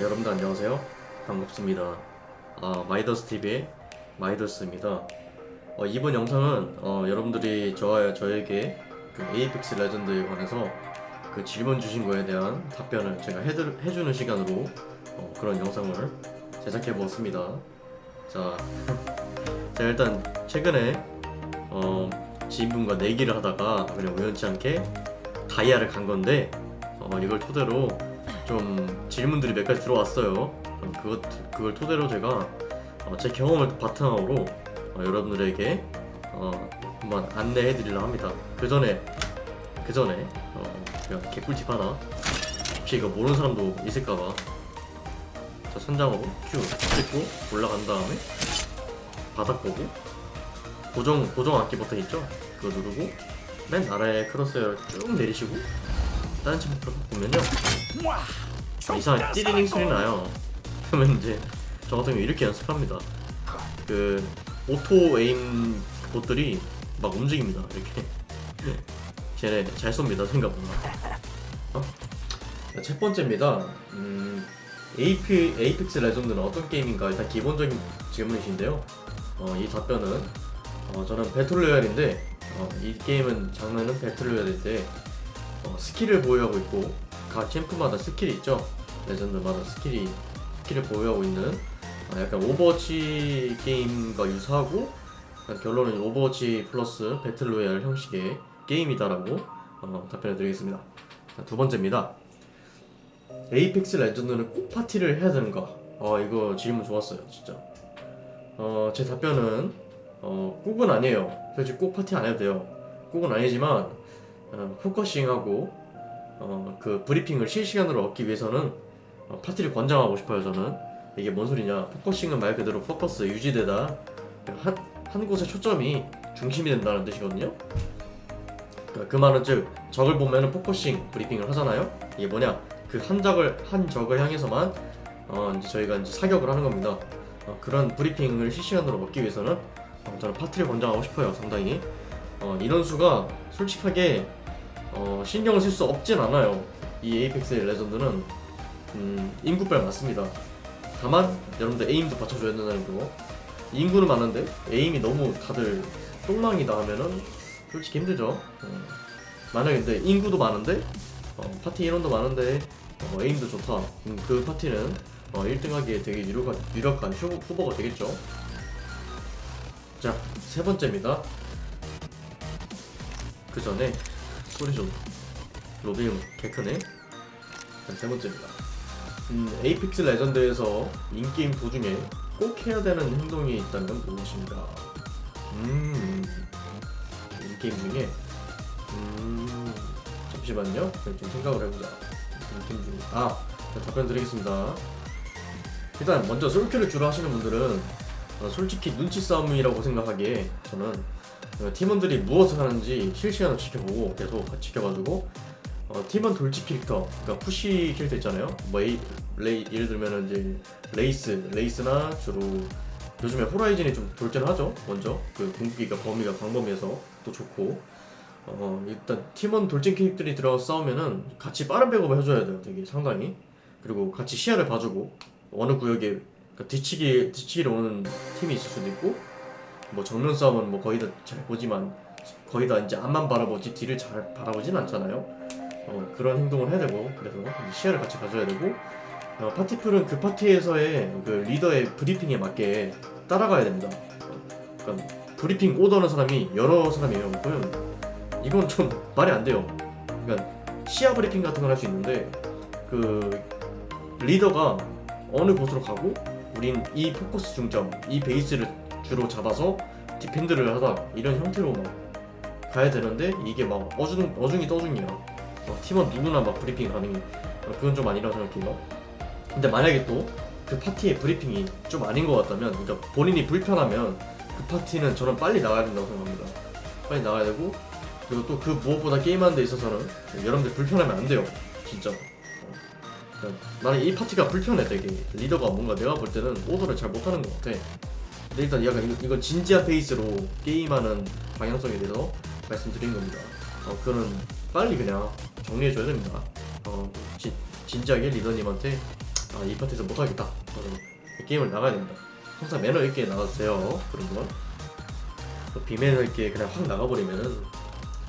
여러분들 안녕하세요. 반갑습니다. 아, 마이더스TV의 마이더스입니다. 어, 이번 영상은 어, 여러분들이 저와 저에게 그 에이펙스 레전드에 관해서 그 질문 주신 거에 대한 답변을 제가 해드, 해주는 시간으로 어, 그런 영상을 제작해 보았습니다. 자, 제가 일단 최근에 어, 지인분과 내기를 하다가 그냥 우연치 않게 다이아를 간 건데 어, 이걸 토대로 좀 질문들이 몇 가지 들어왔어요. 어, 그것 그걸 토대로 제가 어, 제 경험을 바탕으로 어, 여러분들에게 어, 한번 안내해 드리려 합니다. 그 전에 그 전에 어, 제가 개꿀팁 하나 혹시 이거 모르는 사람도 있을까봐 자 선장으로 큐 찍고 올라간 다음에 바닥 보고 고정 고정 악기 버튼 있죠? 그거 누르고 맨 아래 크로스를 쭉 내리시고 다른 층부터 보면요 이상하게 띠리링 소리 나요. 그러면 이제 저 같은 경우 이렇게 연습합니다. 그 오토 에임 봇들이 막 움직입니다. 이렇게. 쟤네 잘 쏩니다 생각보다. 어? 첫 번째입니다. 음, 에이픽스 레전드는 어떤 게임인가? 일단 기본적인 질문이신데요. 어, 이 답변은 어, 저는 battle royale인데 어, 이 게임은 장르는 battle royale인데 어, skill을 보유하고 있고 각 champ마다 skill이 있죠? legend마다 skill이 skill을 보유하고 있는 아, 약간 오버워치 게임과 유사하고 결론은 오버워치 플러스 battle royale 형식의 게임이다라고 어, 답변을 드리겠습니다. 자, 두 번째입니다. 에이펙스 레전드는 꼭 파티를 해야 되는가? 어 이거 질문 좋았어요 진짜. 어 제 답변은 어 꼭은 아니에요. 솔직히 꼭 파티 안 해도 돼요. 꼭은 아니지만 어, focusing하고 어, 그 브리핑을 실시간으로 얻기 위해서는 어, 파티를 권장하고 싶어요 저는. 이게 뭔 소리냐. focusing은 말 그대로 포커스 유지되다. 한, 한 곳에 초점이 중심이 된다는 뜻이거든요. 그그 말은 즉 적을 보면 은 focusing 브리핑을 하잖아요. 이게 뭐냐. 그 한 적을 한 적을 향해서만 어, 이제 저희가 이제 사격을 하는 겁니다. 어, 그런 브리핑을 실시간으로 얻기 위해서는 어, 저는 파티를 권장하고 싶어요 상당히. 어, 인원수가 솔직하게 어, 신경을 쓸 수 없진 않아요. 이 에이펙스 레전드는 음, 인구빨 맞습니다. 다만 여러분들 aim도 받쳐줘야 된다는 거. 인구는 많은데 aim이 너무 다들 똥망이다 하면은 솔직히 힘들죠. 어, 만약에 근데 인구도 많은데 어, 파티 인원도 많은데 어, aim도 좋다. 음, 그 파티는 어, 1등하기에 되게 유력한, 유력한 후보, 후보가 되겠죠. 자, 세 번째입니다. 그 전에 소리 좀 로비 개크네. 자, 세 번째입니다. 음, 에이펙스 레전드에서 in-game 도중에 꼭 해야 되는 행동이 있다면 무엇인가 음 in-game 중에? 음 잠시만요. 좀 생각을 해보자. in-game 중에. 아 자, 답변 드리겠습니다. 일단 먼저 솔큐를 주로 하시는 분들은 어, 솔직히 눈치 싸움이라고 생각하기에 저는 어, 팀원들이 무엇을 하는지 실시간으로 지켜보고 계속 지켜가지고 어, 팀원 돌진 캐릭터, 그러니까 push 캐릭터 있잖아요. 뭐 에이, 레이, 예를 들면은 이제 레이스, 레이스나 주로 요즘에 호라이즌이 좀 돌진을 하죠. 먼저 그 궁극기가 범위가 광범위해서 또 좋고 어, 일단 팀원 돌진 캐릭터들이 들어가 싸우면은 같이 빠른 백업을 해줘야 돼요. 되게 상당히 그리고 같이 시야를 봐주고 어느 구역에 그러니까 뒤치기 뒤치기로 오는 팀이 있을 수도 있고 뭐 정면 싸움은 뭐 거의 다 잘 보지만 거의 다 이제 앞만 바라보지 뒤를 잘 바라보진 않잖아요. 어, 그런 행동을 해야 되고 그래서 시야를 같이 가져야 되고 어, 파티큐는 그 파티에서의 그 리더의 브리핑에 맞게 따라가야 됩니다. 어, 그러니까 브리핑 오더는 사람이 여러 사람이에요. 그러면 이건 좀 말이 안 돼요. 그러니까 시야 브리핑 같은 걸 할 수 있는데 그 리더가 어느 곳으로 가고 우린 이 포커스 중점, 이 베이스를 주로 잡아서 defend를 하다 이런 형태로 막 가야 되는데 이게 막 어중, 어중이 떠중이야 막 팀원 누구나 막 브리핑 가능해. 어, 그건 좀 아니라고 생각해요. 근데 만약에 또 그 파티의 브리핑이 좀 아닌 것 같다면 그러니까 본인이 불편하면 그 파티는 저는 빨리 나가야 된다고 생각합니다. 빨리 나가야 되고 그리고 또 그 무엇보다 게임하는 데 있어서는 여러분들 불편하면 안 돼요. 진짜. 어. 그러니까 나는 이 파티가 불편해 되게. 리더가 뭔가 내가 볼 때는 오더를 잘 못하는 것 같아 근데 일단 약간 이거- 이건 진지한 페이스로 게임하는 방향성에 대해서 말씀드린 겁니다. 어, 그거는 빨리 그냥 정리해줘야 됩니다. 어, 진, 진지하게 리더님한테 아, 이 파트에서 못하겠다. 이 게임을 나가야 됩니다. 항상 매너 있게 나가주세요. 그런 건. 또 비매너 있게 그냥 확 나가버리면은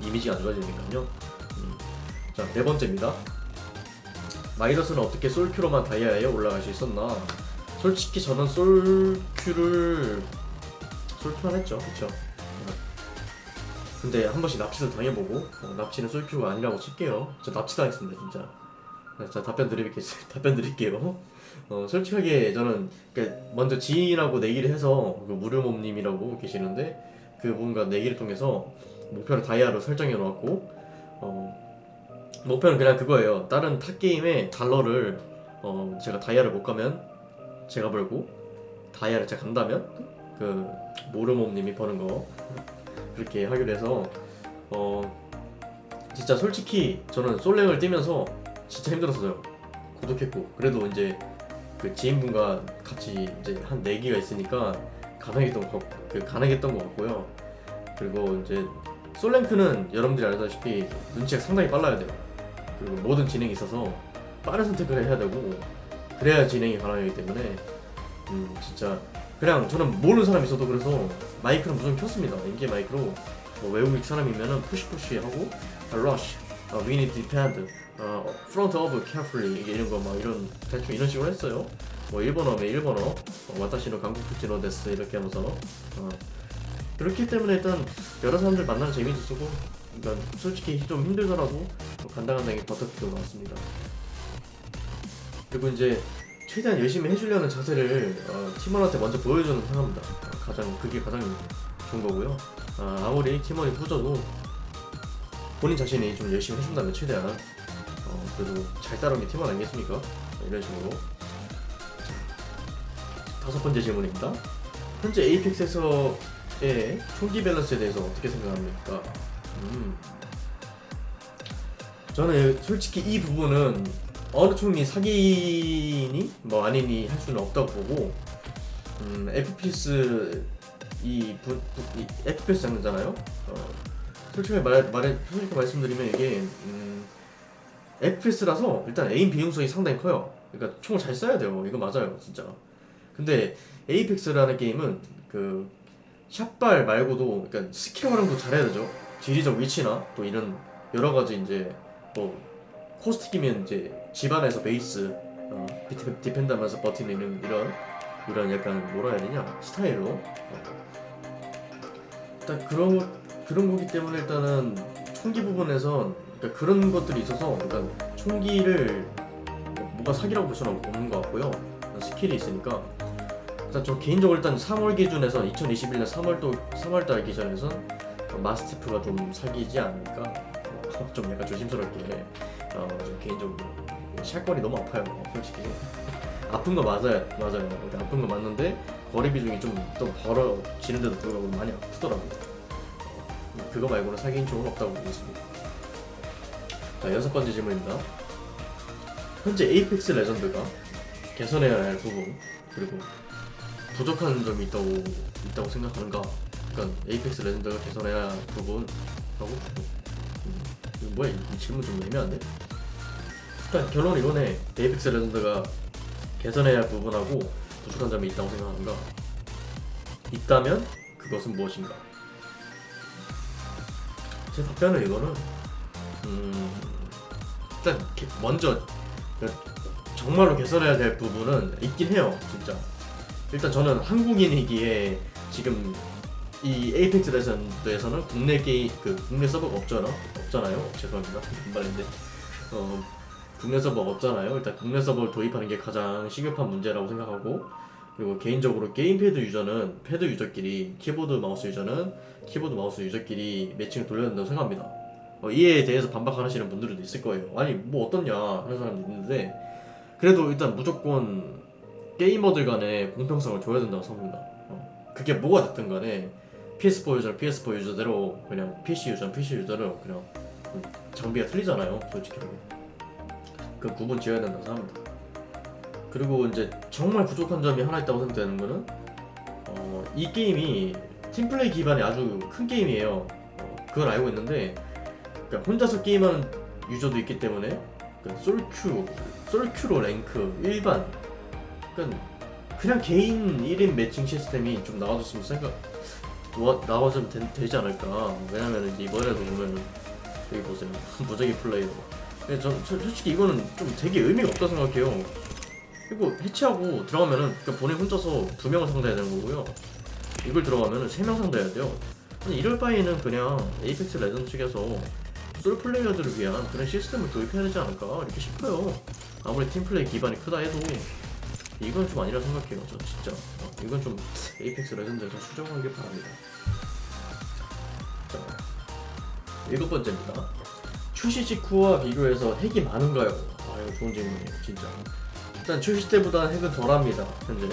이미지가 안 좋아지니까요. 음. 자, 네 번째입니다. 마이더스는 어떻게 솔큐로만 다이아에 올라갈 수 있었나? 솔직히 저는 솔큐를 솔큐만 했죠, 그쵸? 근데 한 번씩 납치도 당해보고 어, 납치는 솔큐가 아니라고 칠게요. 저 납치 당했습니다, 진짜. 네, 자 답변 드리겠습니다. 답변 드릴게요. 어, 솔직하게 저는 그러니까 먼저 지인이라고 내기를 해서 그 무료몸님이라고 계시는데 그 뭔가 내기를 통해서 목표를 다이아로 설정해 놓았고 어, 목표는 그냥 그거예요. 다른 타 게임에 달러를 어, 제가 다이아를 못 가면 제가 벌고 다이아를 제가 간다면 그 모르몸님이 버는 거 그렇게 하기로 해서 어 진짜 솔직히 저는 솔랭을 뛰면서 진짜 힘들었어요. 고독했고 그래도 이제 그 지인분과 같이 이제 한 네기가 있으니까 가능했던 것, 같- 그 가능했던 것 같고요. 그리고 이제 솔랭크는 여러분들이 알다시피 눈치가 상당히 빨라야 돼요. 그리고 모든 진행이 있어서 빠른 선택을 해야 되고 그래야 진행이 가능하기 때문에 음 진짜 그냥 저는 모르는 사람 있어도 그래서 마이크는 무조건 켰습니다. 인겜 마이크로 뭐 외국인 사람이면은 push push 하고 아, rush, 아, we need to defend, 어, front of carefully 이런 거 막 이런 대충 이런 식으로 했어요. 뭐 일본어면 일본어, 어, 私の 韓国人の です 이렇게 하면서 어, 그렇기 때문에 일단 여러 사람들 만나는 재미도 있고 그러니까 솔직히 좀 힘들더라도 뭐 간당간당히 버텨주고 나왔습니다. 그리고 이제 최대한 열심히 해주려는 자세를 어, 팀원한테 먼저 보여주는 상황입니다. 어, 가장 그게 가장 좋은 거고요. 아, 아무리 팀원이 후져도 본인 자신이 좀 열심히 해준다면 최대한 어, 그래도 잘 따라온 게 팀원 아니겠습니까? 이런 식으로 자, 다섯 번째 질문입니다. 현재 에이펙스에서의 총기 밸런스에 대해서 어떻게 생각합니까? 음. 저는 솔직히 이 부분은 어느 총이 사기니 뭐 아니니 할 수는 없다고 보고 음, FPS 이, 부, 부, 이 FPS 장르잖아요. 어, 솔직히 말 말해 솔직히 말씀드리면 이게 음, FPS라서 일단 aim 비중성이 상당히 커요. 그러니까 총을 잘 쏴야 돼요. 이거 맞아요, 진짜. 근데 Apex라는 게임은 그 샷발 말고도 그러니까 스킬 활용도 잘해야 되죠. 지리적 위치나 또 이런 여러 가지 이제 뭐 Caustic이면 이제 집안에서 base 어, defen- defend 하면서 버티는 이런 이런 약간 뭐라 해야 되냐? 스타일로. 어. 일단 그런 거- 그런 거기 때문에 일단은 총기 부분에선 그러니까 그런 것들이 있어서 일단 총기를 뭔가 사기라고 볼 수는 없는 것 같고요. 스킬이 있으니까. 일단 저 개인적으로 일단 3월 기준에서 2021년 3월도 3월달 기준에선 마스티프가 좀 사기지 않을까? 어, 좀 약간 조심스럽게 어, 좀 개인적으로 샷건이 너무 아파요 솔직히. 아픈 거 맞아요 맞아요. 아픈 거 맞는데 거리 비중이 좀또 벌어지는데도 불구하고 많이 아프더라고요. 어, 그거 말고는 사기인 총은 없다고 보고 있습니다. 자 여섯 번째 질문입니다. 현재 에이펙스 레전드가 개선해야 할 부분 그리고 부족한 점이 있다고 있다고 생각하는가? 그러니까 Apex Legends가 개선해야 할 부분하고? 음, 뭐야 이 질문 좀 애매한데 일단 결론 이거네. Apex Legends가 개선해야 할 부분하고 부족한 점이 있다고 생각하는가 있다면 그것은 무엇인가? 제 답변은 이거는 음 일단 개- 먼저 정말로 개선해야 될 부분은 있긴 해요 진짜. 일단 저는 한국인이기에 지금 이 Apex Legends에서는 국내 게임 그 국내 서버가 없잖아 없잖아요. 죄송합니다. 급발진인데. 어 국내 서버가 없잖아요. 일단 국내 서버를 도입하는 게 가장 시급한 문제라고 생각하고 그리고 개인적으로 게임 패드 유저는 패드 유저끼리 키보드 마우스 유저는 키보드 마우스 유저끼리 매칭을 돌려야 된다고 생각합니다. 어, 이에 대해서 반박하시는 분들도 있을 거예요. 아니 뭐 어떻냐 하는 사람도 있는데 그래도 일단 무조건 게이머들 간에 공평성을 줘야 된다고 생각합니다. 어, 그게 뭐가 됐든 간에 PS4 유저는 PS4 유저대로 그냥 PC 유저는 PC 유저대로 그냥 음, 장비가 틀리잖아요 솔직히 그 구분 지어야 된다고 생각합니다. 그리고 이제 정말 부족한 점이 하나 있다고 생각되는 거는 어, 이 게임이 팀플레이 기반의 아주 큰 게임이에요. 어, 그걸 알고 있는데 그러니까 혼자서 게임하는 유저도 있기 때문에 그 솔큐, 솔큐로 랭크 일반 그러니까 그냥 개인 1인 매칭 시스템이 좀 나와줬으면 생각 와- 나와주면 되, 되지 않을까. 왜냐면 이번에도 보면 여기 보세요. 무작위 플레이로 근데 전 저- 솔직히 이거는 좀 되게 의미가 없다 생각해요. 그리고 해체하고 들어가면은 그러니까 본인 혼자서 두 명을 상대해야 되는 거고요. 이걸 들어가면은 세 명 상대해야 돼요. 아니, 이럴 바에는 그냥 Apex Legends 측에서 솔로 플레이어들을 위한 그런 시스템을 도입해야 되지 않을까 이렇게 싶어요. 아무리 팀플레이 기반이 크다 해도 이건 좀 아니라 생각해요. 저 진짜. 어, 이건 좀 Apex Legends에서 수정하길 바랍니다. 자 일곱 번째입니다 출시 직후와 비교해서 핵이 많은가요? 아 이거 좋은 질문이에요 진짜. 일단 출시 때보다 핵은 덜합니다 현재.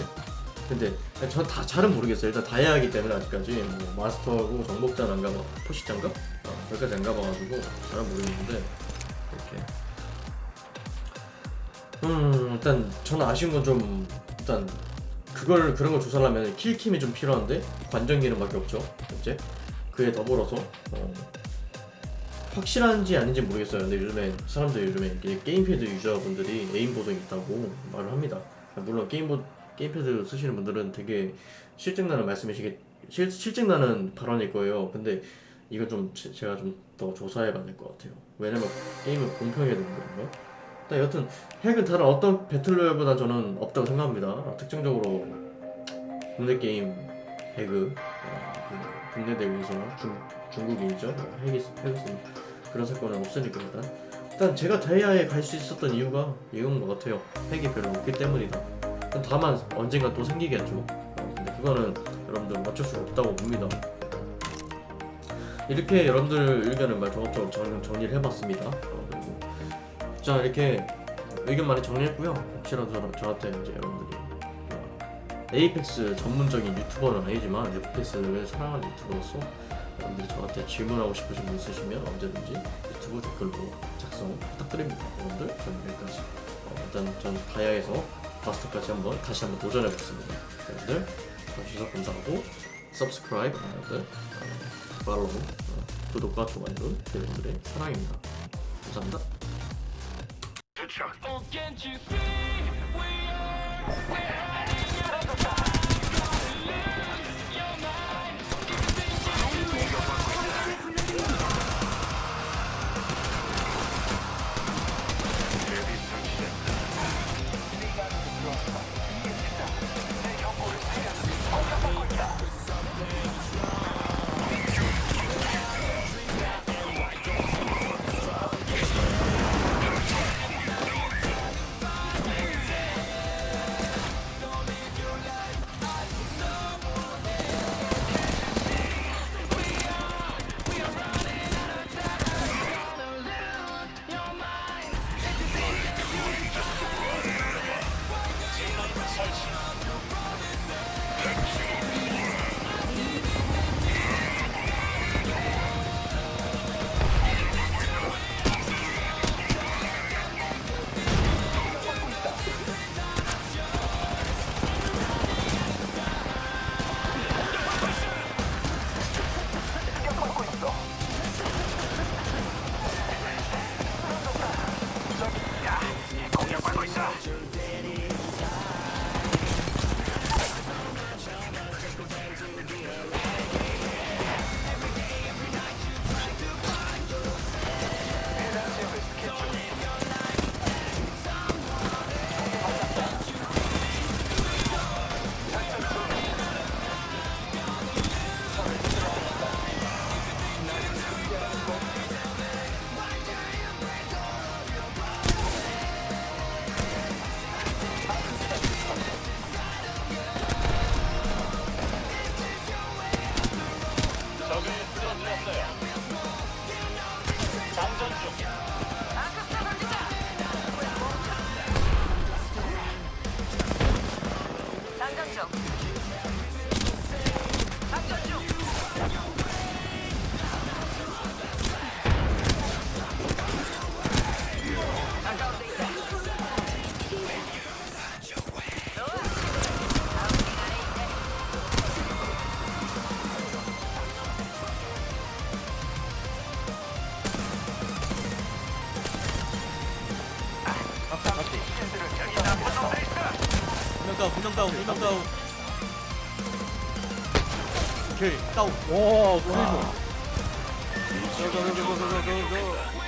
근데 전 다 잘은 모르겠어요. 일단 다이아이기 때문에 아직까지 뭐 마스터하고 정복자는 안 가봐 포시장가? 어, 여기까지 안 가봐가지고 잘은 모르겠는데 이렇게. 음 일단 저는 아쉬운 건 좀 일단 그걸 그런 걸 조사하려면 킬킴이 좀 필요한데 관전 기능밖에 없죠 현재. 그에 더불어서 어, 확실한지 아닌지 모르겠어요. 근데 요즘에 사람들 요즘에 게임패드 유저분들이 aimbot가 있다고 말을 합니다. 물론 게임보 게임패드 쓰시는 분들은 되게 싫증나는 말씀이시겠 실, 싫증나는 발언일 거예요. 근데 이건 좀 제, 제가 좀 더 조사해봐야 될 것 같아요. 왜냐면 게임은 공평해야 되는 거거든요. 일단 여튼 핵은 다른 어떤 배틀로얄보다 저는 없다고 생각합니다. 특징적으로 국내 게임 그 국내 대회에서 중 핵이 쓴 그런 사건은 없으니까 일단 일단 제가 다이아에 갈 수 있었던 이유가 이건 것 같아요. 핵이 별로 없기 때문이다. 다만 언젠가 또 생기겠죠. 어, 근데 그거는 여러분들 맞출 수 없다고 봅니다. 이렇게 여러분들 의견을 말 종합적으로 정, 정리를 해봤습니다. 자 이렇게 의견 많이 정리했고요. 혹시라도 저, 저한테 이제 여러분들이 어, 에이펙스 전문적인 유튜버는 아니지만 에이펙스를 사랑하는 유튜버로서 여러분들이 저한테 질문하고 싶으신 분 있으시면 언제든지 유튜브 댓글로 작성 부탁드립니다. 여러분들 저는 여기까지 어, 일단 전 다이아에서 마스터까지 한번 다시 한번 도전해보겠습니다. 여러분들 봐주셔서 감사하고 subscribe 여러분들 어, 팔로우 어, 구독과 좋아요는 여러분들의 사랑입니다. 감사합니다. 다운 두명 다운 두명 다운. 오케이 다운. 와 그리고